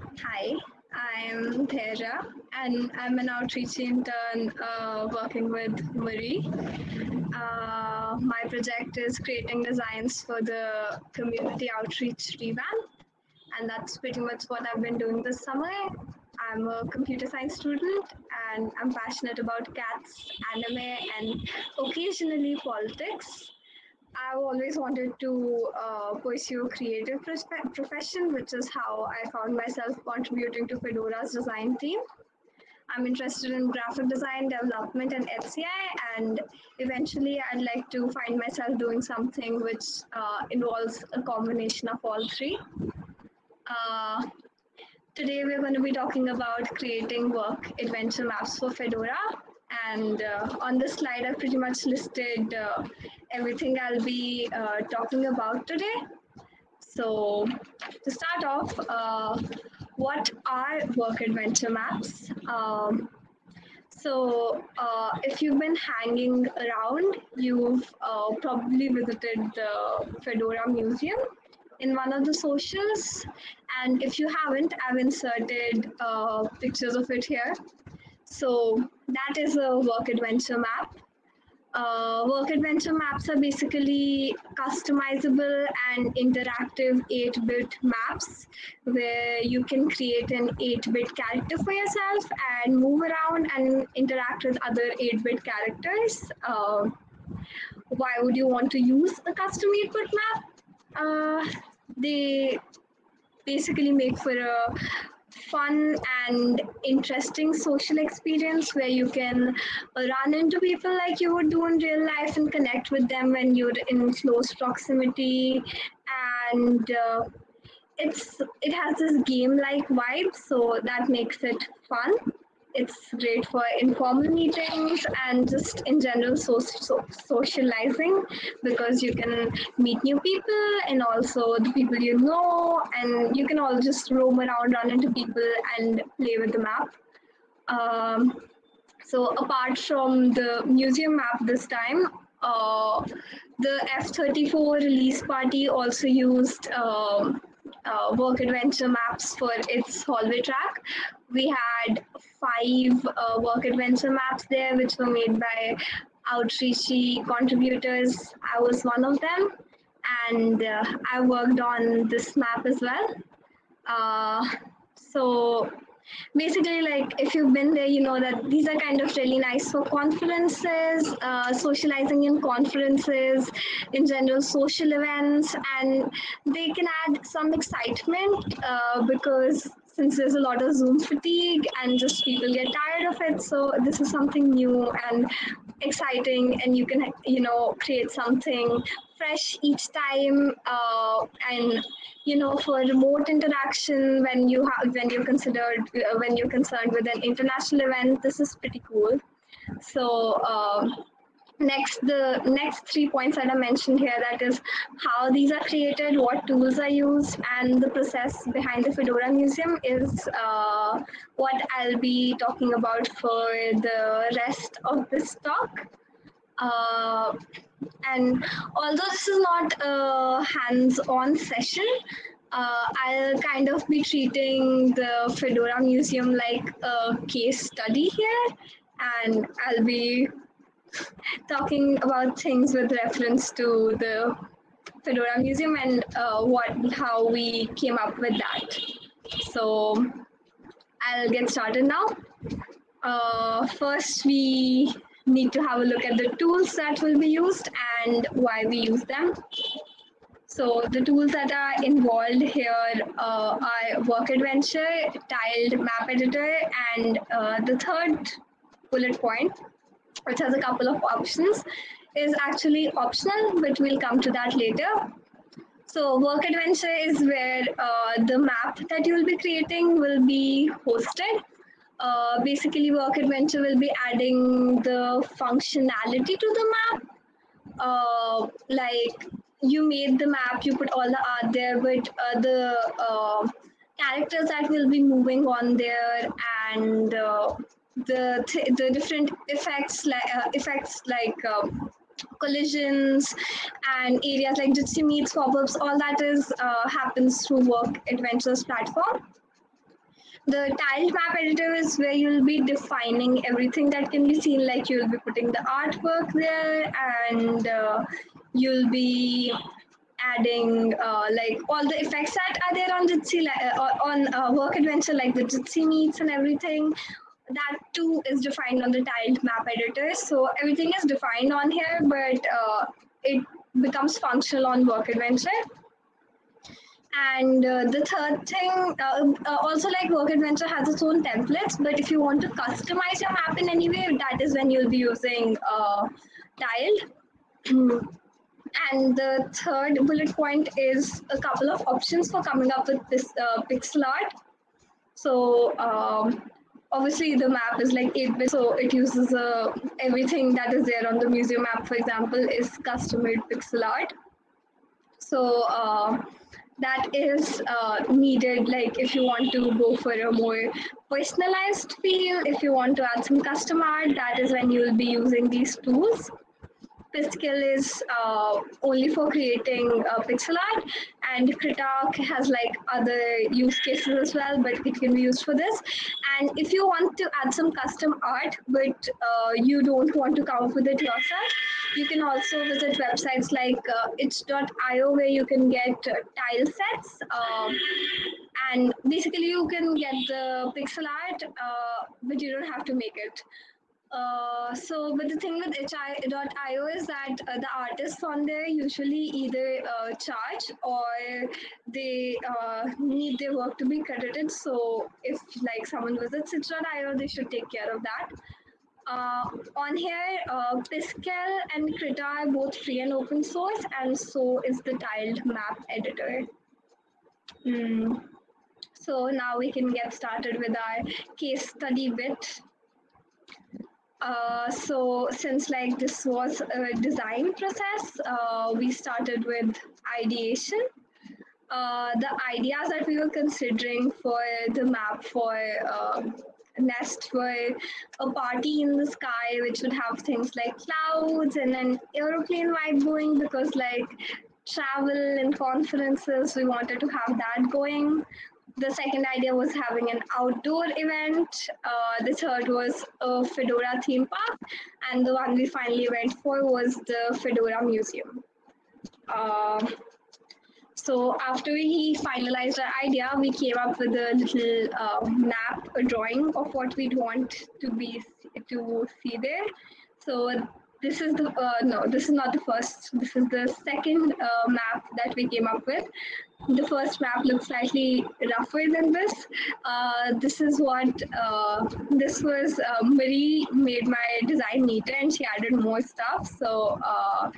Hi, I'm Theja and I'm an outreach intern uh, working with Marie. Uh, my project is creating designs for the community outreach revamp, and that's pretty much what I've been doing this summer. I'm a computer science student and I'm passionate about cats, anime, and occasionally politics. I've always wanted to uh, pursue a creative profession, which is how I found myself contributing to Fedora's design team. I'm interested in graphic design, development, and HCI, and eventually I'd like to find myself doing something which uh, involves a combination of all three. Uh, today we're going to be talking about creating work adventure maps for Fedora. And uh, on this slide, I've pretty much listed uh, everything I'll be uh, talking about today. So to start off, uh, what are work adventure maps? Um, so uh, if you've been hanging around, you've uh, probably visited the Fedora Museum in one of the socials. And if you haven't, I've inserted uh, pictures of it here. So that is a work adventure map. Uh, work adventure maps are basically customizable and interactive 8 bit maps where you can create an 8 bit character for yourself and move around and interact with other 8 bit characters. Uh, why would you want to use a custom 8 bit map? Uh, they basically make for a fun and interesting social experience where you can run into people like you would do in real life and connect with them when you're in close proximity. And uh, it's it has this game like vibe so that makes it fun it's great for informal meetings and just in general so, so, socializing because you can meet new people and also the people you know and you can all just roam around run into people and play with the map. Um, so apart from the museum map this time uh, the f-34 release party also used um, uh, work adventure maps for its hallway track. We had five uh, work adventure maps there, which were made by outreachy contributors. I was one of them, and uh, I worked on this map as well. Uh, so basically like if you've been there you know that these are kind of really nice for conferences uh, socializing in conferences in general social events and they can add some excitement uh, because since there's a lot of zoom fatigue and just people get tired of it so this is something new and exciting and you can you know create something fresh each time uh, and you know for remote interaction when you have when you're considered uh, when you're concerned with an international event this is pretty cool. So uh, next the next three points that i mentioned here that is how these are created what tools are used and the process behind the fedora museum is uh, what i'll be talking about for the rest of this talk. Uh, and although this is not a hands-on session uh, I'll kind of be treating the Fedora Museum like a case study here, and I'll be talking about things with reference to the Fedora Museum and uh, what how we came up with that. So I'll get started now. Uh, first, we need to have a look at the tools that will be used and why we use them. So the tools that are involved here uh, are Work Adventure, Tiled Map Editor, and uh, the third bullet point, which has a couple of options, is actually optional, but we'll come to that later. So Work Adventure is where uh, the map that you will be creating will be hosted. Uh, basically, Work Adventure will be adding the functionality to the map. Uh, like you made the map, you put all the art there, but uh, the uh, characters that will be moving on there and uh, the th- the different effects like effects like um, collisions and areas like Jitsi meets pop-ups, all that is happens through Work Adventures platform. The tiled map editor is where you'll be defining everything that can be seen, like you'll be putting the artwork there and uh, you'll be adding uh, like all the effects that are there on Jitsi, uh, on uh, Work Adventure, like the Jitsi meets and everything. That too is defined on the tiled map editor. So everything is defined on here, but uh, it becomes functional on Work Adventure. And uh, the third thing, uh, uh, also like Work Adventure has its own templates, but if you want to customize your map in any way, that is when you'll be using uh, tiled. And the third bullet point is a couple of options for coming up with this uh, pixel art. So um, obviously the map is like 8-bit, so it uses uh, everything that is there on the museum map, for example, is custom-made pixel art. So uh, that is uh, needed like if you want to go for a more personalized feel if you want to add some custom art that is when you will be using these tools Piskel is uh, only for creating uh, pixel art and Krita has like other use cases as well, but it can be used for this. And if you want to add some custom art, but uh, you don't want to come up with it yourself, you can also visit websites like uh, itch.io where you can get uh, tile sets. Um, and basically you can get the pixel art, uh, but you don't have to make it. Uh, so, but the thing with itch.io is that uh, the artists on there usually either uh, charge or they need their work to be credited. So, if like someone visits itch.io, they should take care of that. Uh, on here, Piskel and Krita are both free and open source, and so is the tiled map editor. Mm. So now we can get started with our case study bit. Uh, so since like this was a design process, uh, we started with ideation. Uh, the ideas that we were considering for the map for um, nest were a party in the sky which would have things like clouds and an aeroplane vibe going because like travel and conferences we wanted to have that going the second idea was having an outdoor event. Uh, the third was a Fedora theme park. And the one we finally went for was the Fedora Museum. Uh, so after we finalized our idea, we came up with a little uh, map, a drawing of what we'd want to be to see there. So this is the uh, no, this is not the first. This is the second uh, map that we came up with the first map looks slightly rougher than this. Uh, this is what, uh, this was, Marie made my design neater and she added more stuff. So uh,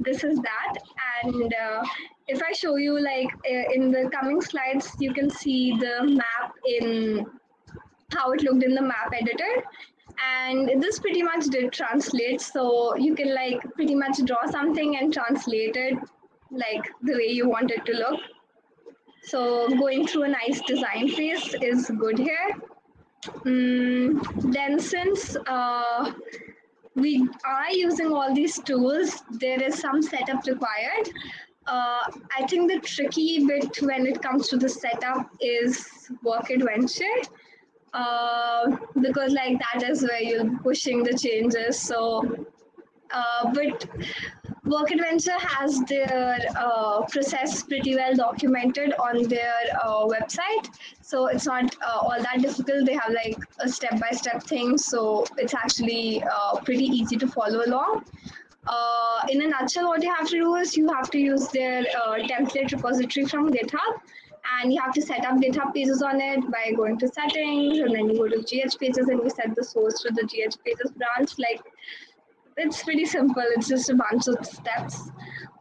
this is that. And if I show you like in the coming slides, you can see the map in how it looked in the map editor and this pretty much did translate so you can like pretty much draw something and translate it like the way you want it to look so going through a nice design phase is good here. Mm, then since uh, we are using all these tools, there is some setup required. Uh, I think the tricky bit when it comes to the setup is work adventure uh, because like that is where you're pushing the changes. So, uh, but Work Adventure has their uh, process pretty well documented on their uh, website. So it's not uh, all that difficult. They have like a step-by-step thing. So it's actually pretty easy to follow along. Uh, in a nutshell, what you have to do is you have to use their uh, template repository from GitHub and you have to set up GitHub pages on it by going to settings and then you go to GH pages and you set the source to the GH pages branch. Like it's pretty simple. It's just a bunch of steps.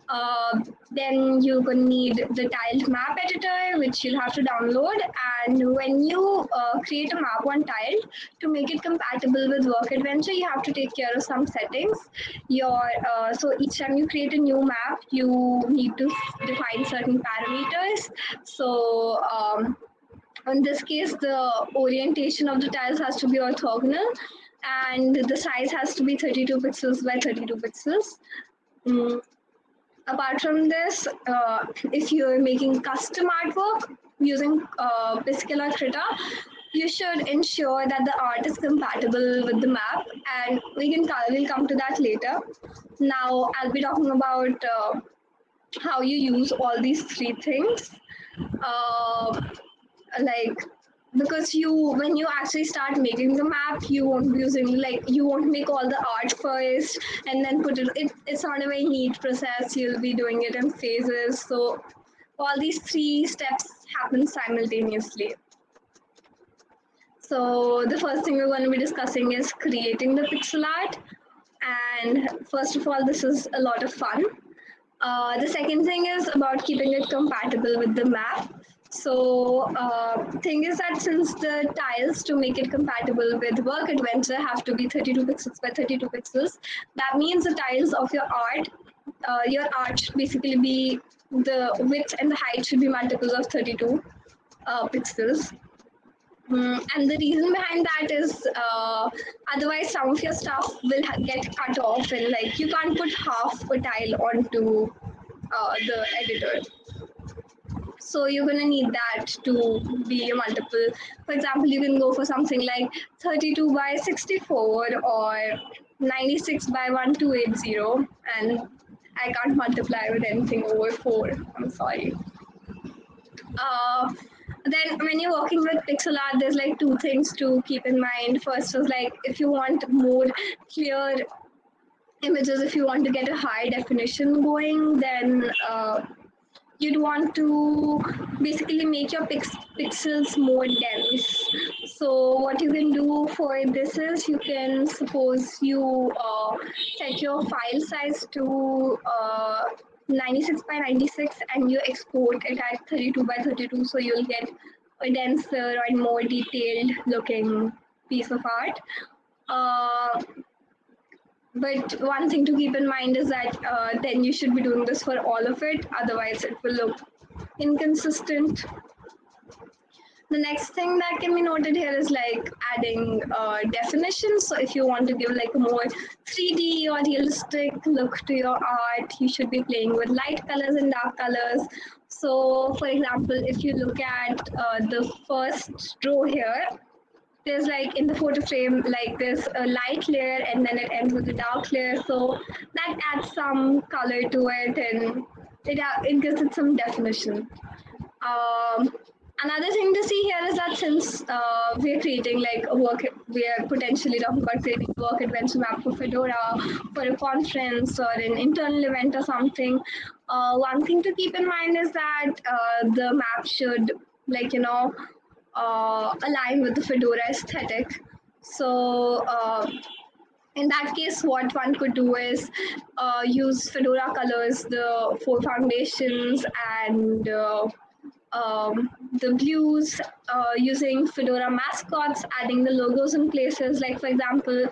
Uh, then you're going to need the tiled map editor, which you'll have to download. And when you uh, create a map on tiled, to make it compatible with Work Adventure, you have to take care of some settings. Your uh, so each time you create a new map, you need to define certain parameters. So um, in this case, the orientation of the tiles has to be orthogonal and the size has to be 32 pixels by 32 pixels. Mm. Apart from this, uh, if you're making custom artwork using uh, Piskel or Krita, you should ensure that the art is compatible with the map and we can we'll come to that later. Now I'll be talking about uh, how you use all these three things. Uh, like because you when you actually start making the map you won't be using like you won't make all the art first and then put it, it it's not a very neat process. You'll be doing it in phases. So all these three steps happen simultaneously. So the first thing we're going to be discussing is creating the pixel art. And first of all this is a lot of fun. Uh, the second thing is about keeping it compatible with the map so uh, thing is that since the tiles to make it compatible with work adventure have to be 32 pixels by 32 pixels, that means the tiles of your art, uh, your art should basically be the width and the height should be multiples of 32 uh, pixels. Mm, and the reason behind that is uh, otherwise some of your stuff will get cut off and like you can't put half a tile onto uh, the editor. So you're going to need that to be a multiple. For example, you can go for something like 32 by 64 or 96 by 1280. And I can't multiply with anything over 4. I'm sorry. Uh, then when you're working with pixel art, there's like two things to keep in mind. First is like if you want more clear images, if you want to get a high definition going, then uh, you'd want to basically make your pix pixels more dense. So what you can do for this is you can suppose you uh, set your file size to uh, 96 by 96 and you export it at 32 by 32 so you'll get a denser and more detailed looking piece of art. Uh, but one thing to keep in mind is that uh, then you should be doing this for all of it. Otherwise, it will look inconsistent. The next thing that can be noted here is like adding uh, definitions. So if you want to give like a more 3D or realistic look to your art, you should be playing with light colors and dark colors. So for example, if you look at uh, the first row here, there's like in the photo frame, like there's a light layer and then it ends with a dark layer. So that adds some color to it and it, it gives it some definition. Um, another thing to see here is that since uh, we're creating like a work, we're potentially talking about creating a work adventure map for Fedora for a conference or an internal event or something. Uh, one thing to keep in mind is that uh, the map should like, you know, uh, align with the Fedora aesthetic. So uh, in that case, what one could do is uh, use Fedora colors, the four foundations and uh, um, the blues, uh, using Fedora mascots, adding the logos in places. Like for example,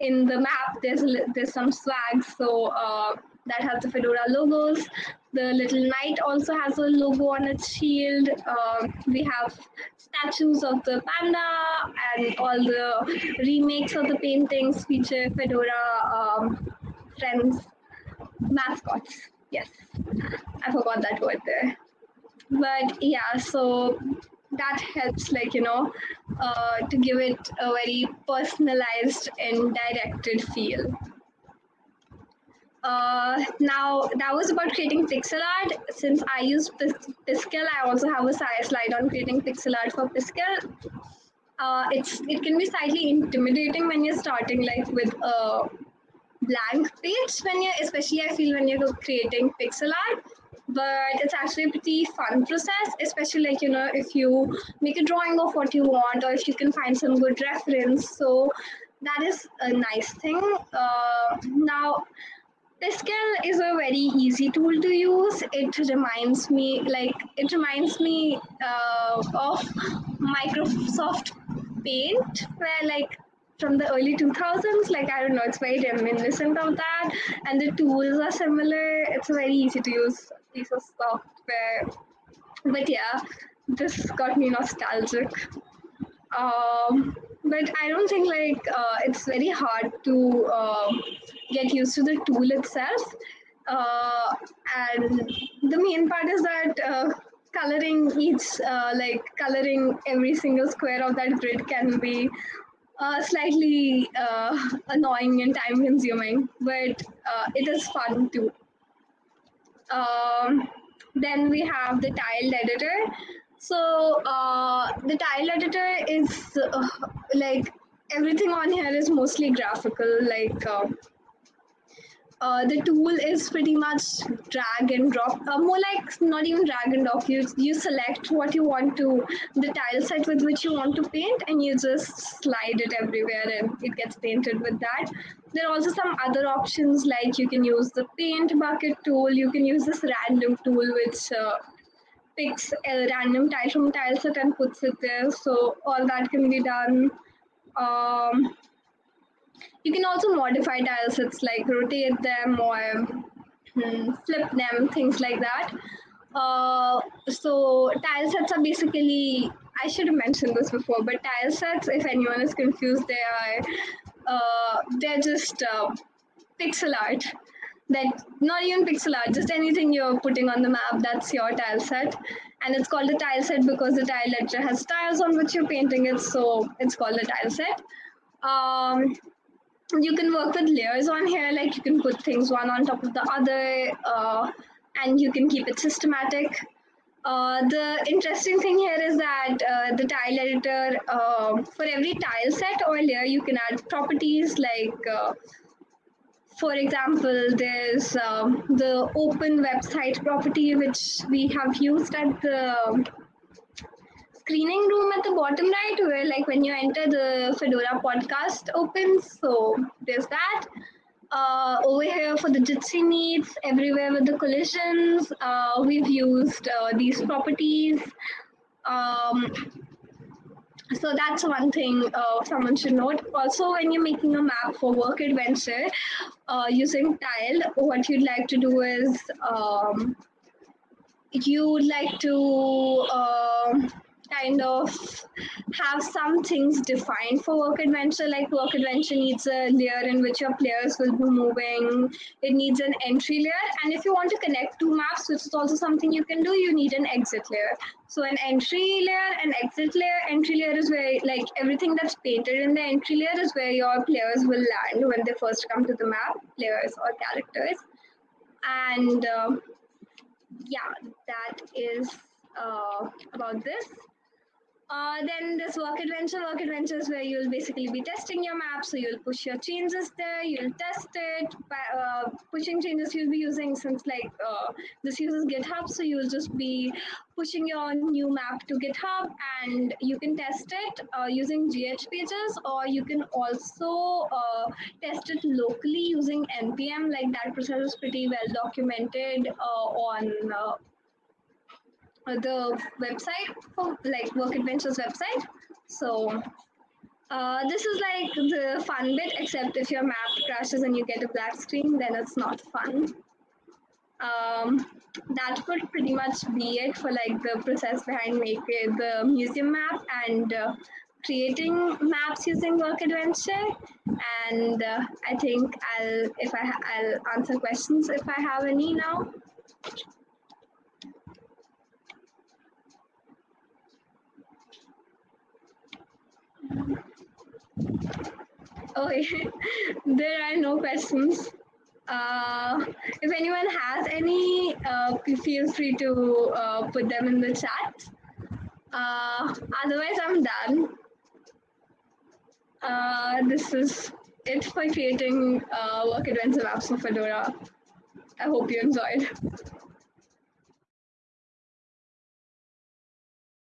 in the map, there's there's some swag, so uh, that has the Fedora logos. The little knight also has a logo on its shield. Uh, we have statues of the panda and all the remakes of the paintings feature Fedora um, friends mascots. Yes, I forgot that word there. But yeah, so that helps like you know uh, to give it a very personalized and directed feel uh, now that was about creating pixel art. Since I use Piskel, I also have a slide on creating pixel art for Piskel. Uh, it's it can be slightly intimidating when you're starting like with a blank page when you're especially I feel when you're creating pixel art but it's actually a pretty fun process especially like you know if you make a drawing of what you want or if you can find some good reference so that is a nice thing uh, now Piskel is a very easy tool to use. It reminds me, like, it reminds me uh, of Microsoft Paint, where like from the early 2000s, like I don't know, it's very reminiscent of that, and the tools are similar. It's a very easy to use piece of software. But yeah, this got me nostalgic. Um, but I don't think like uh, it's very hard to uh, get used to the tool itself. Uh, and the main part is that uh, coloring each, uh, like coloring every single square of that grid can be uh, slightly annoying and time consuming, but it is fun too. Um, then we have the tiled editor. So uh, the tile editor is uh, like everything on here is mostly graphical, like uh, uh, the tool is pretty much drag and drop, uh, more like not even drag and drop. You you select what you want to, the tile set with which you want to paint, and you just slide it everywhere, and it gets painted with that. There are also some other options like you can use the paint bucket tool. You can use this random tool which uh, picks a random tile from tile set and puts it there. So all that can be done. Um, you can also modify tile sets like rotate them or hmm, flip them, things like that. Uh, so tile sets are basically, I should have mentioned this before, but tile sets, if anyone is confused, they are, uh, they're just uh, pixel art. That not even pixel art, just anything you're putting on the map, that's your tile set. And it's called a tile set because the tile editor has tiles on which you're painting it, so it's called a tile set. Um, you can work with layers on here, like you can put things one on top of the other, uh, and you can keep it systematic. Uh, the interesting thing here is that uh, the tile editor, uh, for every tile set or layer, you can add properties like, uh, for example, there's um, the open website property, which we have used at the screening room at the bottom right where like when you enter the Fedora podcast opens. So there's that. Uh, over here for the Jitsi meets, everywhere with the collisions, uh, we've used uh, these properties. Um, so that's one thing uh, someone should note. Also, when you're making a map for work adventure uh, using tile, what you'd like to do is um, you'd like to um, kind of have some things defined for work adventure like work adventure needs a layer in which your players will be moving. It needs an entry layer and if you want to connect two maps which is also something you can do you need an exit layer. So an entry layer and exit layer entry layer is where like everything that's painted in the entry layer is where your players will land when they first come to the map players or characters. And uh, yeah that is uh, about this uh, then this work adventure, work adventures where you'll basically be testing your map. So you'll push your changes there, you'll test it. By, uh, pushing changes you'll be using since like uh, this uses GitHub, so you'll just be pushing your new map to GitHub and you can test it uh, using GH pages or you can also uh, test it locally using npm. Like that process is pretty well documented uh, on the website for like Work Adventures website. So uh, this is like the fun bit, except if your map crashes and you get a black screen, then it's not fun. Um, that would pretty much be it for like the process behind making the museum map and uh, creating maps using Work Adventure. And uh, I think I'll if I I'll answer questions if I have any now. Oh, there are no questions. Uh, if anyone has any, uh, feel free to uh, put them in the chat. Uh, otherwise, I'm done. Uh, this is it for creating uh, work adventure apps for Fedora. I hope you enjoyed.